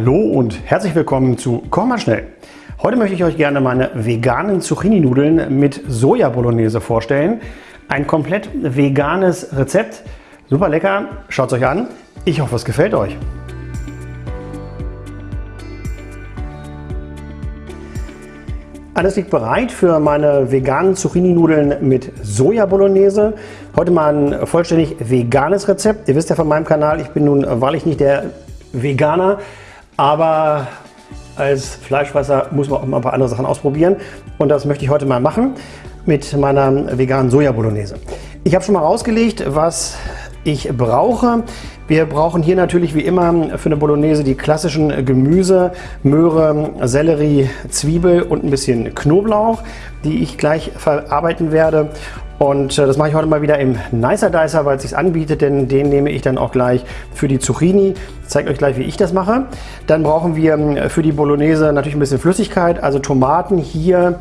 Hallo und herzlich willkommen zu Koch mal schnell. Heute möchte ich euch gerne meine veganen Zucchini-Nudeln mit Soja-Bolognese vorstellen. Ein komplett veganes Rezept. Super lecker, schaut es euch an. Ich hoffe, es gefällt euch. Alles liegt bereit für meine veganen Zucchini-Nudeln mit Soja-Bolognese. Heute mal ein vollständig veganes Rezept. Ihr wisst ja von meinem Kanal, ich bin nun wahrlich nicht der Veganer, aber als Fleischfresser muss man auch mal ein paar andere Sachen ausprobieren. Und das möchte ich heute mal machen mit meiner veganen Soja-Bolognese. Ich habe schon mal rausgelegt, was ich brauche. Wir brauchen hier natürlich wie immer für eine Bolognese die klassischen Gemüse, Möhre, Sellerie, Zwiebel und ein bisschen Knoblauch, die ich gleich verarbeiten werde. Und äh, das mache ich heute mal wieder im Nicer Dicer, weil es sich anbietet, denn den nehme ich dann auch gleich für die Zucchini. Ich zeige euch gleich, wie ich das mache. Dann brauchen wir äh, für die Bolognese natürlich ein bisschen Flüssigkeit, also Tomaten hier,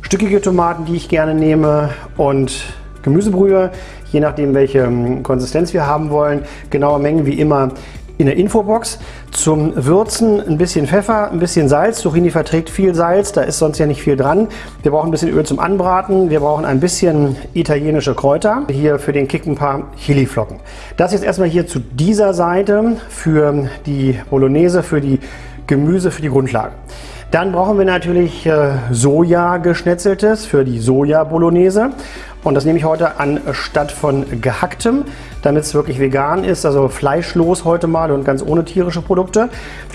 stückige Tomaten, die ich gerne nehme und Gemüsebrühe, je nachdem welche ähm, Konsistenz wir haben wollen. Genaue Mengen wie immer in der Infobox. Zum Würzen ein bisschen Pfeffer, ein bisschen Salz. Zucchini verträgt viel Salz, da ist sonst ja nicht viel dran. Wir brauchen ein bisschen Öl zum Anbraten. Wir brauchen ein bisschen italienische Kräuter. Hier für den Kick ein paar Chiliflocken. Das jetzt erstmal hier zu dieser Seite für die Bolognese, für die Gemüse, für die Grundlage. Dann brauchen wir natürlich äh, Soja geschnetzeltes für die Soja Bolognese. Und das nehme ich heute anstatt von gehacktem, damit es wirklich vegan ist, also fleischlos heute mal und ganz ohne tierische Produkte.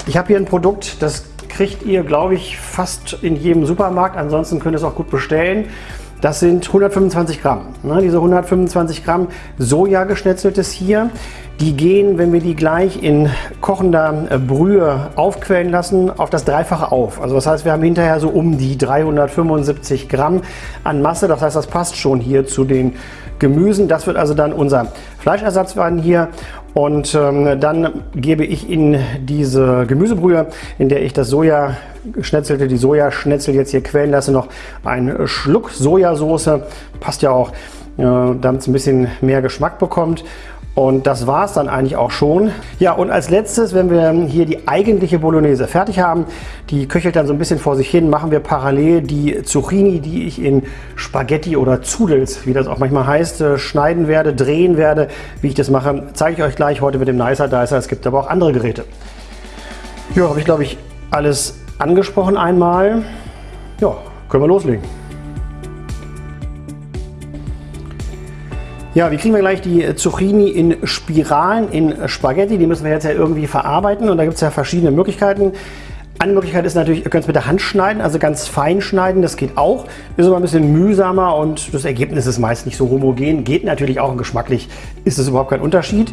Ich habe hier ein Produkt, das kriegt ihr, glaube ich, fast in jedem Supermarkt. Ansonsten könnt ihr es auch gut bestellen. Das sind 125 Gramm. Ne, diese 125 Gramm Soja geschnetzeltes hier, die gehen, wenn wir die gleich in kochender äh, Brühe aufquellen lassen, auf das Dreifache auf. Also das heißt, wir haben hinterher so um die 375 Gramm an Masse. Das heißt, das passt schon hier zu den Gemüsen. Das wird also dann unser Fleischersatz werden hier. Und ähm, dann gebe ich in diese Gemüsebrühe, in der ich das Soja geschnetzelte, die Sojaschnetzel jetzt hier quellen lasse, noch einen Schluck Sojasauce. Passt ja auch, äh, damit es ein bisschen mehr Geschmack bekommt. Und das war es dann eigentlich auch schon. Ja, und als letztes, wenn wir hier die eigentliche Bolognese fertig haben, die köchelt dann so ein bisschen vor sich hin, machen wir parallel die Zucchini, die ich in Spaghetti oder Zudels, wie das auch manchmal heißt, äh, schneiden werde, drehen werde. Wie ich das mache, zeige ich euch gleich heute mit dem Nicer Dicer. Es gibt aber auch andere Geräte. Ja, habe ich glaube ich alles angesprochen einmal. Ja, können wir loslegen. Ja, wie kriegen wir gleich die Zucchini in Spiralen, in Spaghetti? Die müssen wir jetzt ja irgendwie verarbeiten und da gibt es ja verschiedene Möglichkeiten. Eine Möglichkeit ist natürlich, ihr könnt es mit der Hand schneiden, also ganz fein schneiden, das geht auch. Ist aber ein bisschen mühsamer und das Ergebnis ist meist nicht so homogen. Geht natürlich auch und geschmacklich ist es überhaupt kein Unterschied.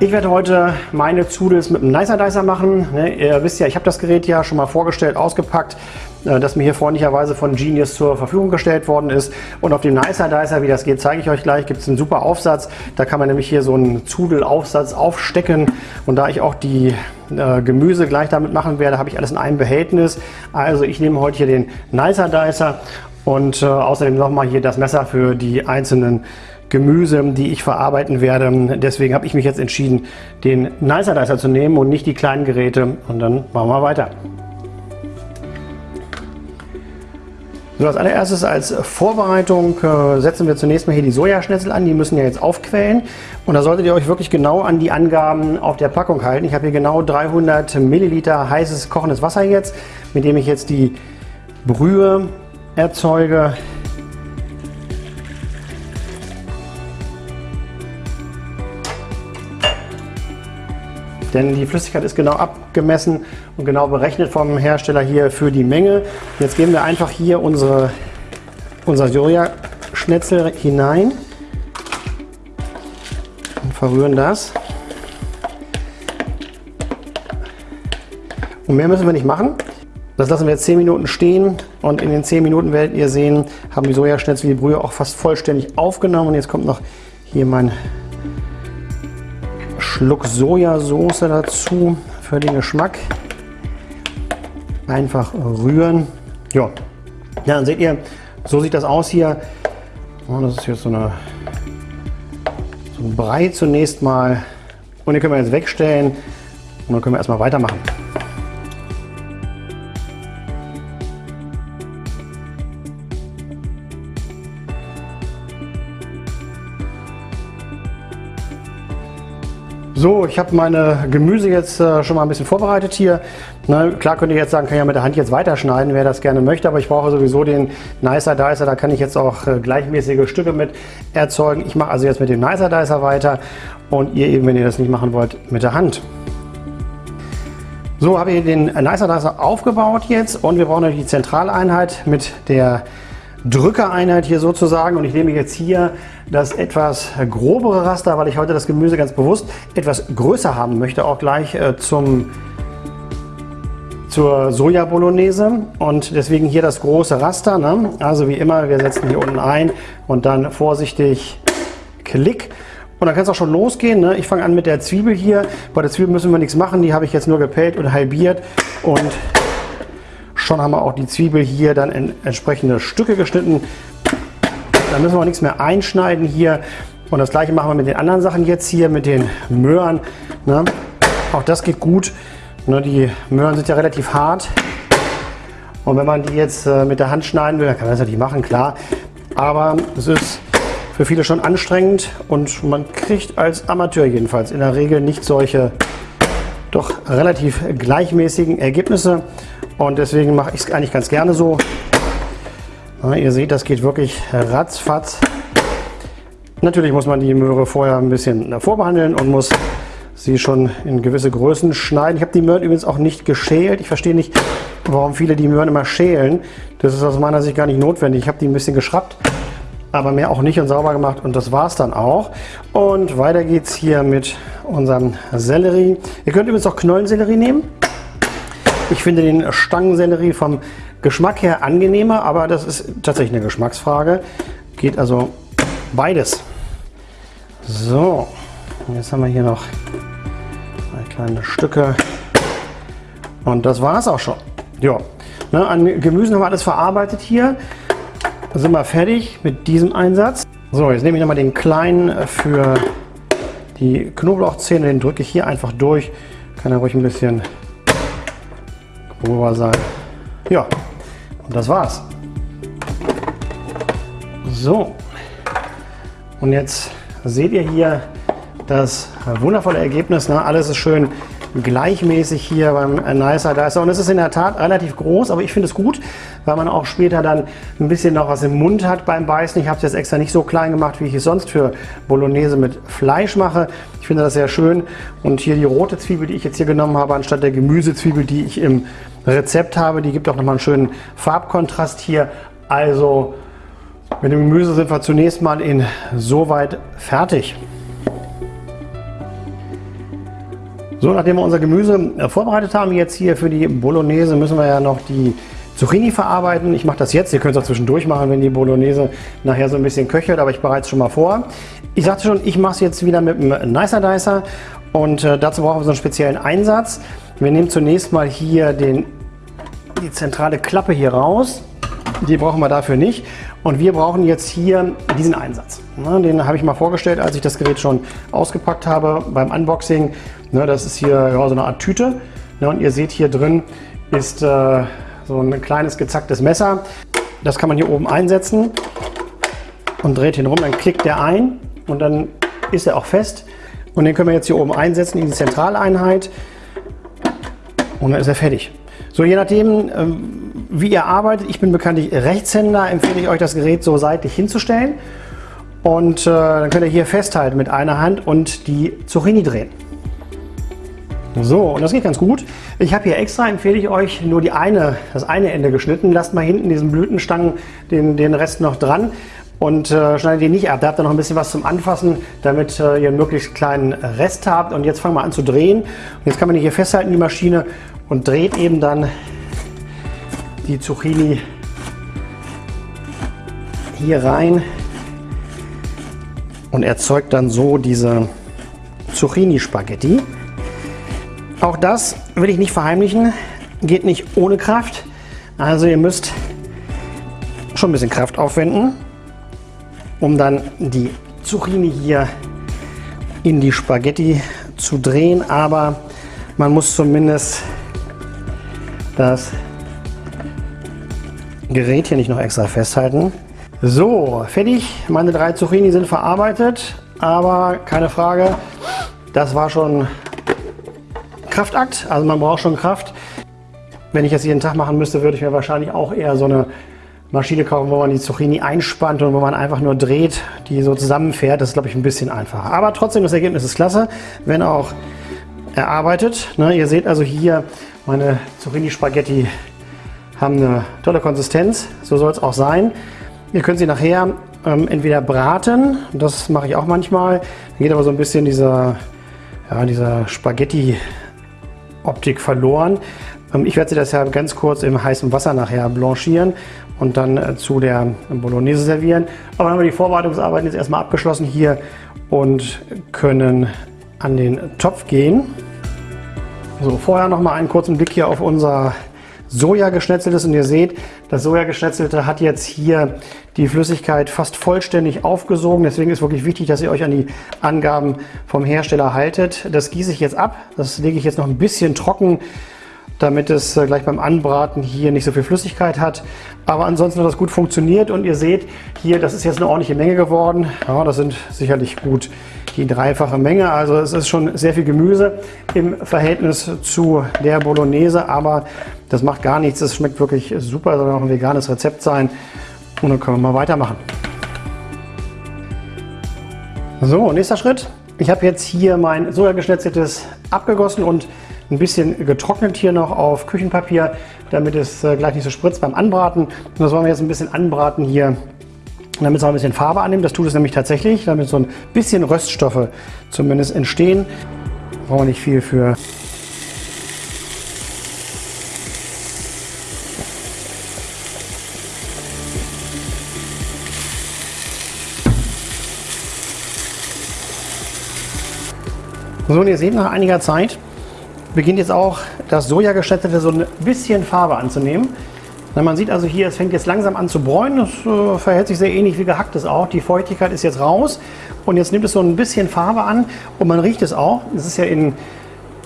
Ich werde heute meine Zudels mit einem Nicer Dicer machen. Ne, ihr wisst ja, ich habe das Gerät ja schon mal vorgestellt, ausgepackt. Äh, das mir hier freundlicherweise von Genius zur Verfügung gestellt worden ist. Und auf dem Nicer Dicer, wie das geht, zeige ich euch gleich, gibt es einen super Aufsatz. Da kann man nämlich hier so einen Zudelaufsatz aufstecken. Und da ich auch die äh, Gemüse gleich damit machen werde, habe ich alles in einem Behältnis. Also ich nehme heute hier den Nicer Dicer und äh, außerdem nochmal hier das Messer für die einzelnen Gemüse, die ich verarbeiten werde. Deswegen habe ich mich jetzt entschieden, den Nicer Dicer zu nehmen und nicht die kleinen Geräte. Und dann machen wir weiter. So, als allererstes als Vorbereitung äh, setzen wir zunächst mal hier die Sojaschnitzel an. Die müssen ja jetzt aufquellen. Und da solltet ihr euch wirklich genau an die Angaben auf der Packung halten. Ich habe hier genau 300 Milliliter heißes kochendes Wasser jetzt, mit dem ich jetzt die Brühe erzeuge. Denn die Flüssigkeit ist genau abgemessen und genau berechnet vom Hersteller hier für die Menge. Jetzt geben wir einfach hier unsere, unser Soja-Schnetzel hinein und verrühren das. Und mehr müssen wir nicht machen. Das lassen wir jetzt 10 Minuten stehen und in den 10 Minuten werdet ihr sehen, haben die Sojaschnitzel die Brühe auch fast vollständig aufgenommen. Und jetzt kommt noch hier mein Schluck Sojasauce dazu für den Geschmack. Einfach rühren. Ja, ja dann seht ihr, so sieht das aus hier. Oh, das ist jetzt so, eine, so ein Brei zunächst mal. Und den können wir jetzt wegstellen. Und dann können wir erstmal weitermachen. So, ich habe meine Gemüse jetzt äh, schon mal ein bisschen vorbereitet hier. Na, klar könnte ich jetzt sagen, kann ich ja mit der Hand jetzt weiterschneiden, wer das gerne möchte, aber ich brauche sowieso den Nicer Dicer, da kann ich jetzt auch äh, gleichmäßige Stücke mit erzeugen. Ich mache also jetzt mit dem Nicer Dicer weiter und ihr eben, wenn ihr das nicht machen wollt, mit der Hand. So habe ich den Nicer Dicer aufgebaut jetzt und wir brauchen natürlich die Zentraleinheit mit der Drückereinheit hier sozusagen und ich nehme jetzt hier das etwas grobere Raster, weil ich heute das Gemüse ganz bewusst etwas größer haben möchte, auch gleich äh, zum, zur Soja Bolognese und deswegen hier das große Raster. Ne? Also wie immer, wir setzen hier unten ein und dann vorsichtig Klick. Und dann kann es auch schon losgehen. Ne? Ich fange an mit der Zwiebel hier. Bei der Zwiebel müssen wir nichts machen, die habe ich jetzt nur gepellt und halbiert und Schon haben wir auch die Zwiebel hier dann in entsprechende Stücke geschnitten. Da müssen wir auch nichts mehr einschneiden hier. Und das gleiche machen wir mit den anderen Sachen jetzt hier, mit den Möhren. Ne? Auch das geht gut. Ne? Die Möhren sind ja relativ hart. Und wenn man die jetzt äh, mit der Hand schneiden will, dann kann man das natürlich machen, klar. Aber es ist für viele schon anstrengend und man kriegt als Amateur jedenfalls in der Regel nicht solche doch relativ gleichmäßigen Ergebnisse. Und deswegen mache ich es eigentlich ganz gerne so. Na, ihr seht, das geht wirklich ratzfatz. Natürlich muss man die Möhre vorher ein bisschen vorbehandeln und muss sie schon in gewisse Größen schneiden. Ich habe die Möhren übrigens auch nicht geschält. Ich verstehe nicht, warum viele die Möhren immer schälen. Das ist aus meiner Sicht gar nicht notwendig. Ich habe die ein bisschen geschraubt, aber mehr auch nicht und sauber gemacht und das war es dann auch. Und weiter geht es hier mit unserem Sellerie. Ihr könnt übrigens auch Knollensellerie nehmen. Ich finde den Stangensellerie vom Geschmack her angenehmer, aber das ist tatsächlich eine Geschmacksfrage. Geht also beides. So, jetzt haben wir hier noch kleine Stücke und das war es auch schon. Ja, ne, an Gemüsen haben wir alles verarbeitet hier. Sind wir fertig mit diesem Einsatz. So, jetzt nehme ich nochmal den kleinen für die Knoblauchzähne, den drücke ich hier einfach durch. Kann er ruhig ein bisschen grober sein. Ja, und das war's. So, und jetzt seht ihr hier das wundervolle Ergebnis. Ne? Alles ist schön gleichmäßig hier beim Nicer Dicer. Und es ist in der Tat relativ groß, aber ich finde es gut, weil man auch später dann ein bisschen noch was im Mund hat beim Beißen. Ich habe es jetzt extra nicht so klein gemacht, wie ich es sonst für Bolognese mit Fleisch mache. Ich finde das sehr schön. Und hier die rote Zwiebel, die ich jetzt hier genommen habe, anstatt der Gemüsezwiebel, die ich im Rezept habe, die gibt auch nochmal einen schönen Farbkontrast hier. Also mit dem Gemüse sind wir zunächst mal in soweit fertig. So, nachdem wir unser Gemüse äh, vorbereitet haben, jetzt hier für die Bolognese, müssen wir ja noch die Zucchini verarbeiten. Ich mache das jetzt, ihr könnt es auch zwischendurch machen, wenn die Bolognese nachher so ein bisschen köchelt, aber ich bereite es schon mal vor. Ich sagte schon, ich mache es jetzt wieder mit einem Nicer Dicer und äh, dazu brauchen wir so einen speziellen Einsatz. Wir nehmen zunächst mal hier den, die zentrale Klappe hier raus. Die brauchen wir dafür nicht. Und wir brauchen jetzt hier diesen Einsatz. Den habe ich mal vorgestellt, als ich das Gerät schon ausgepackt habe beim Unboxing. Das ist hier so eine Art Tüte. Und ihr seht hier drin ist äh, so ein kleines gezacktes Messer. Das kann man hier oben einsetzen und dreht ihn rum. Dann klickt der ein und dann ist er auch fest. Und den können wir jetzt hier oben einsetzen in die Zentraleinheit. Und dann ist er fertig. So, je nachdem, ähm, wie ihr arbeitet, ich bin bekanntlich Rechtshänder, empfehle ich euch das Gerät so seitlich hinzustellen. Und äh, dann könnt ihr hier festhalten mit einer Hand und die Zucchini drehen. So, und das geht ganz gut. Ich habe hier extra, empfehle ich euch, nur die eine, das eine Ende geschnitten. Lasst mal hinten diesen Blütenstangen den, den Rest noch dran und äh, schneidet die nicht ab. Da habt ihr noch ein bisschen was zum Anfassen, damit äh, ihr einen möglichst kleinen Rest habt. Und jetzt fangen wir an zu drehen. Und jetzt kann man hier festhalten, die Maschine, und dreht eben dann die Zucchini hier rein und erzeugt dann so diese Zucchini-Spaghetti. Auch das will ich nicht verheimlichen, geht nicht ohne Kraft. Also ihr müsst schon ein bisschen Kraft aufwenden, um dann die Zucchini hier in die Spaghetti zu drehen. Aber Man muss zumindest das Gerät hier nicht noch extra festhalten. So, fertig. Meine drei Zucchini sind verarbeitet, aber keine Frage, das war schon Kraftakt. Also man braucht schon Kraft. Wenn ich das jeden Tag machen müsste, würde ich mir wahrscheinlich auch eher so eine Maschine kaufen, wo man die Zucchini einspannt und wo man einfach nur dreht, die so zusammenfährt. Das ist, glaube ich, ein bisschen einfacher. Aber trotzdem, das Ergebnis ist klasse, wenn auch erarbeitet. Ne, ihr seht also hier, meine Zucchini-Spaghetti haben eine tolle Konsistenz. So soll es auch sein. Ihr könnt sie nachher ähm, entweder braten, das mache ich auch manchmal. Dann geht aber so ein bisschen dieser, ja, dieser Spaghetti-Optik verloren. Ähm, ich werde sie das ja ganz kurz im heißen Wasser nachher blanchieren und dann äh, zu der Bolognese servieren. Aber dann haben wir die Vorbereitungsarbeiten jetzt erstmal abgeschlossen hier und können an den Topf gehen. So, vorher noch mal einen kurzen Blick hier auf unser Sojageschnetzeltes und ihr seht, das Sojageschnetzelte hat jetzt hier die Flüssigkeit fast vollständig aufgesogen. Deswegen ist wirklich wichtig, dass ihr euch an die Angaben vom Hersteller haltet. Das gieße ich jetzt ab. Das lege ich jetzt noch ein bisschen trocken damit es äh, gleich beim Anbraten hier nicht so viel Flüssigkeit hat. Aber ansonsten hat das gut funktioniert und ihr seht hier, das ist jetzt eine ordentliche Menge geworden. Ja, das sind sicherlich gut die dreifache Menge. Also es ist schon sehr viel Gemüse im Verhältnis zu der Bolognese, aber das macht gar nichts. Es schmeckt wirklich super, soll auch ein veganes Rezept sein. Und dann können wir mal weitermachen. So, nächster Schritt. Ich habe jetzt hier mein Sojageschnetzeltes abgegossen und ein bisschen getrocknet hier noch auf Küchenpapier, damit es äh, gleich nicht so spritzt beim Anbraten. Und das wollen wir jetzt ein bisschen anbraten hier, damit es auch ein bisschen Farbe annimmt. Das tut es nämlich tatsächlich, damit so ein bisschen Röststoffe zumindest entstehen. Brauchen wir nicht viel für. So, und ihr seht nach einiger Zeit, beginnt jetzt auch das Sojageschnetzelte so ein bisschen Farbe anzunehmen. Man sieht also hier, es fängt jetzt langsam an zu bräunen. Das äh, verhält sich sehr ähnlich wie gehacktes auch. Die Feuchtigkeit ist jetzt raus und jetzt nimmt es so ein bisschen Farbe an und man riecht es auch. Es ist ja in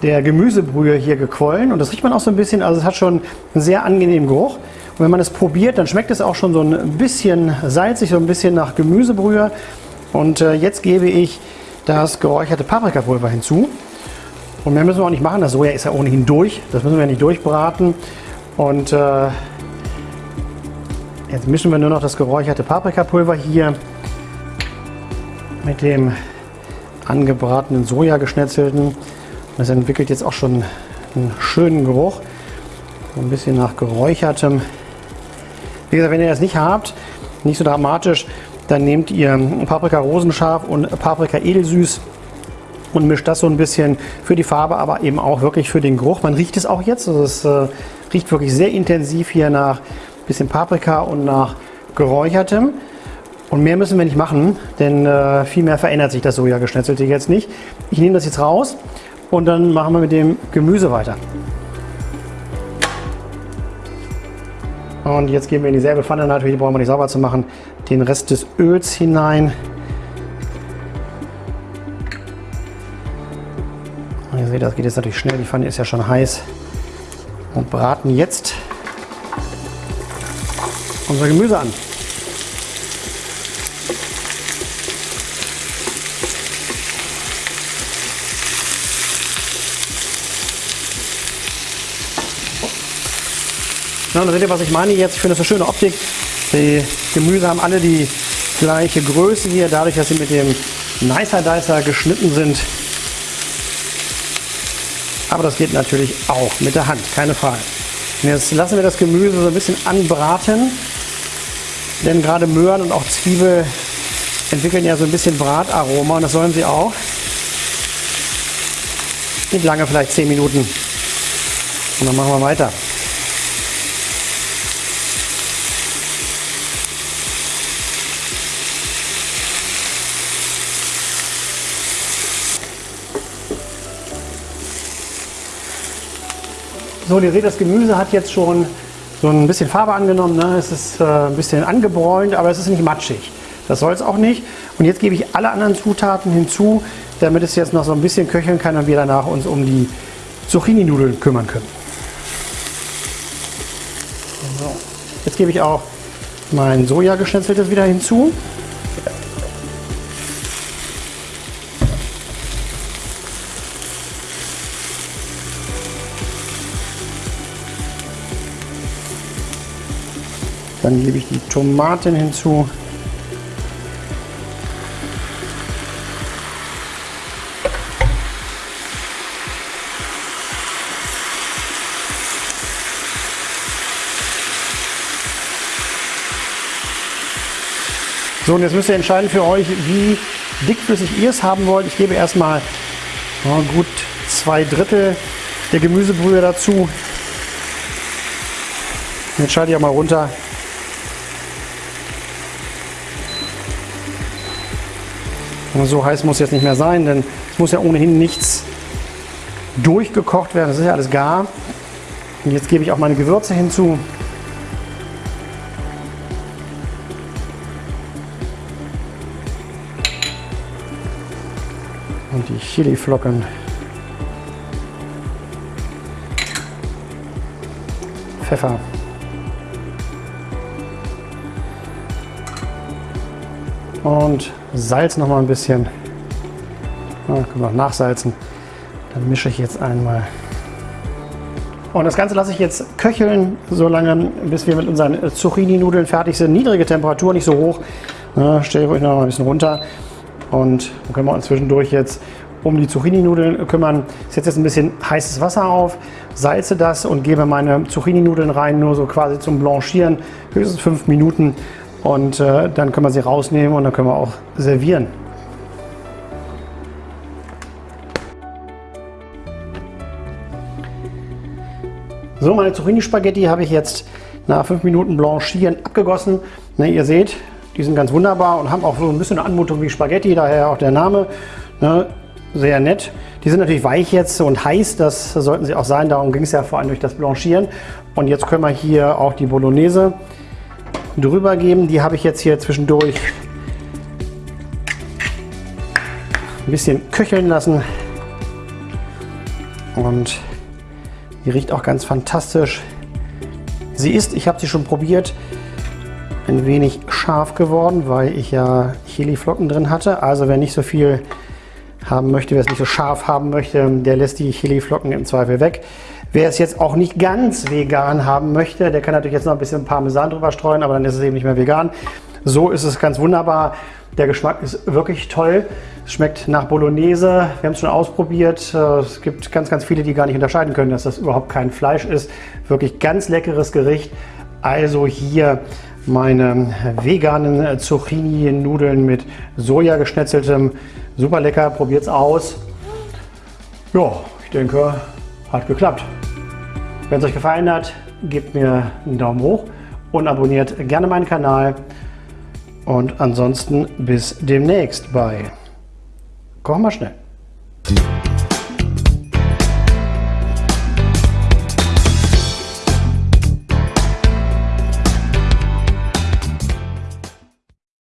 der Gemüsebrühe hier gequollen und das riecht man auch so ein bisschen. Also es hat schon einen sehr angenehmen Geruch. Und wenn man es probiert, dann schmeckt es auch schon so ein bisschen salzig, so ein bisschen nach Gemüsebrühe. Und äh, jetzt gebe ich das geräucherte Paprikapulver hinzu. Und mehr müssen wir auch nicht machen. Das Soja ist ja ohnehin durch. Das müssen wir nicht durchbraten. Und äh, jetzt mischen wir nur noch das geräucherte Paprikapulver hier mit dem angebratenen Soja geschnetzelten. Das entwickelt jetzt auch schon einen schönen Geruch. Ein bisschen nach geräuchertem. Wie gesagt, wenn ihr das nicht habt, nicht so dramatisch, dann nehmt ihr Paprika rosenscharf und Paprika edelsüß und mischt das so ein bisschen für die Farbe, aber eben auch wirklich für den Geruch. Man riecht es auch jetzt, also es äh, riecht wirklich sehr intensiv hier nach bisschen Paprika und nach geräuchertem. Und mehr müssen wir nicht machen, denn äh, viel mehr verändert sich das Sojageschnetzelte jetzt nicht. Ich nehme das jetzt raus und dann machen wir mit dem Gemüse weiter. Und jetzt geben wir in dieselbe Pfanne, natürlich brauchen wir nicht sauber zu machen, den Rest des Öls hinein. Ihr seht, das geht jetzt natürlich schnell. Die Pfanne ist ja schon heiß. Und braten jetzt unser Gemüse an. Ja, da seht ihr, was ich meine jetzt. Ich finde das eine schöne Optik. Die Gemüse haben alle die gleiche Größe hier, dadurch, dass sie mit dem Nicer Dicer geschnitten sind. Aber das geht natürlich auch mit der Hand, keine Frage. Und jetzt lassen wir das Gemüse so ein bisschen anbraten. Denn gerade Möhren und auch Zwiebel entwickeln ja so ein bisschen Brataroma und das sollen sie auch. Nicht lange, vielleicht 10 Minuten. Und dann machen wir weiter. So, ihr seht, das Gemüse hat jetzt schon so ein bisschen Farbe angenommen. Ne? Es ist äh, ein bisschen angebräunt, aber es ist nicht matschig. Das soll es auch nicht. Und jetzt gebe ich alle anderen Zutaten hinzu, damit es jetzt noch so ein bisschen köcheln kann und wir danach uns um die Zucchini-Nudeln kümmern können. So. Jetzt gebe ich auch mein Soja geschnetzeltes wieder hinzu. Dann gebe ich die Tomaten hinzu. So, und jetzt müsst ihr entscheiden für euch, wie dickflüssig ihr es haben wollt. Ich gebe erstmal oh, gut zwei Drittel der Gemüsebrühe dazu. Jetzt schalte ich auch mal runter. Und so heiß muss jetzt nicht mehr sein, denn es muss ja ohnehin nichts durchgekocht werden. Das ist ja alles gar. Und jetzt gebe ich auch meine Gewürze hinzu. und die Chiliflocken. Pfeffer. Und Salz noch mal ein bisschen. Ja, können wir noch nachsalzen. Dann mische ich jetzt einmal. Und das Ganze lasse ich jetzt köcheln, so lange, bis wir mit unseren Zucchini-Nudeln fertig sind. Niedrige Temperatur, nicht so hoch. Ja, stelle ich euch noch mal ein bisschen runter. Und dann können wir uns zwischendurch jetzt um die Zucchini-Nudeln kümmern. Ich setze jetzt ein bisschen heißes Wasser auf, salze das und gebe meine Zucchini-Nudeln rein, nur so quasi zum Blanchieren, höchstens fünf Minuten. Und äh, dann können wir sie rausnehmen und dann können wir auch servieren. So, meine Zucchini-Spaghetti habe ich jetzt nach fünf Minuten Blanchieren abgegossen. Ne, ihr seht, die sind ganz wunderbar und haben auch so ein bisschen eine Anmutung wie Spaghetti, daher auch der Name. Ne, sehr nett. Die sind natürlich weich jetzt und heiß, das sollten sie auch sein. Darum ging es ja vor allem durch das Blanchieren. Und jetzt können wir hier auch die Bolognese drüber geben. Die habe ich jetzt hier zwischendurch ein bisschen köcheln lassen. Und die riecht auch ganz fantastisch. Sie ist, ich habe sie schon probiert, ein wenig scharf geworden, weil ich ja Chiliflocken drin hatte. Also wer nicht so viel haben möchte, wer es nicht so scharf haben möchte, der lässt die Chiliflocken im Zweifel weg. Wer es jetzt auch nicht ganz vegan haben möchte, der kann natürlich jetzt noch ein bisschen Parmesan drüber streuen, aber dann ist es eben nicht mehr vegan. So ist es ganz wunderbar. Der Geschmack ist wirklich toll. Es schmeckt nach Bolognese. Wir haben es schon ausprobiert. Es gibt ganz, ganz viele, die gar nicht unterscheiden können, dass das überhaupt kein Fleisch ist. Wirklich ganz leckeres Gericht. Also hier meine veganen Zucchini-Nudeln mit Soja geschnetzeltem. Super lecker, probiert es aus. Ja, ich denke, hat geklappt. Wenn es euch gefallen hat, gebt mir einen Daumen hoch und abonniert gerne meinen Kanal. Und ansonsten bis demnächst bei Koch mal schnell.